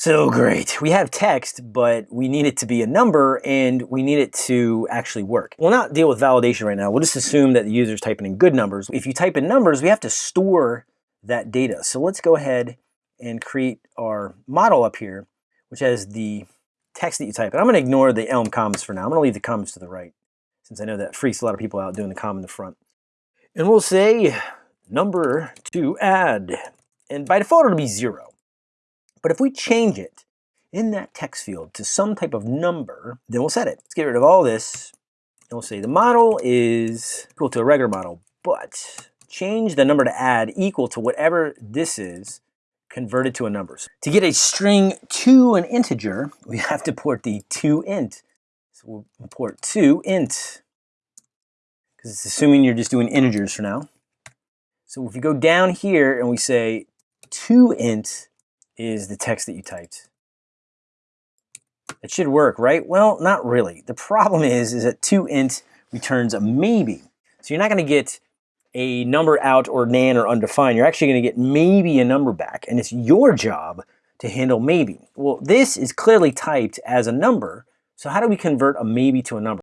So great. We have text, but we need it to be a number and we need it to actually work. We'll not deal with validation right now. We'll just assume that the user is typing in good numbers. If you type in numbers, we have to store that data. So let's go ahead and create our model up here, which has the text that you type. And I'm going to ignore the Elm comments for now. I'm going to leave the comments to the right, since I know that freaks a lot of people out doing the comment in the front. And we'll say number to add. And by default, it'll be zero. But if we change it in that text field to some type of number, then we'll set it. Let's get rid of all this. And we'll say the model is equal to a regular model, but change the number to add equal to whatever this is converted to a number. To get a string to an integer, we have to port the to int. So we'll import to int, because it's assuming you're just doing integers for now. So if we go down here and we say to int is the text that you typed. It should work, right? Well, not really. The problem is, is that to int returns a maybe. So you're not going to get a number out or NaN or undefined. You're actually going to get maybe a number back, and it's your job to handle maybe. Well, this is clearly typed as a number, so how do we convert a maybe to a number?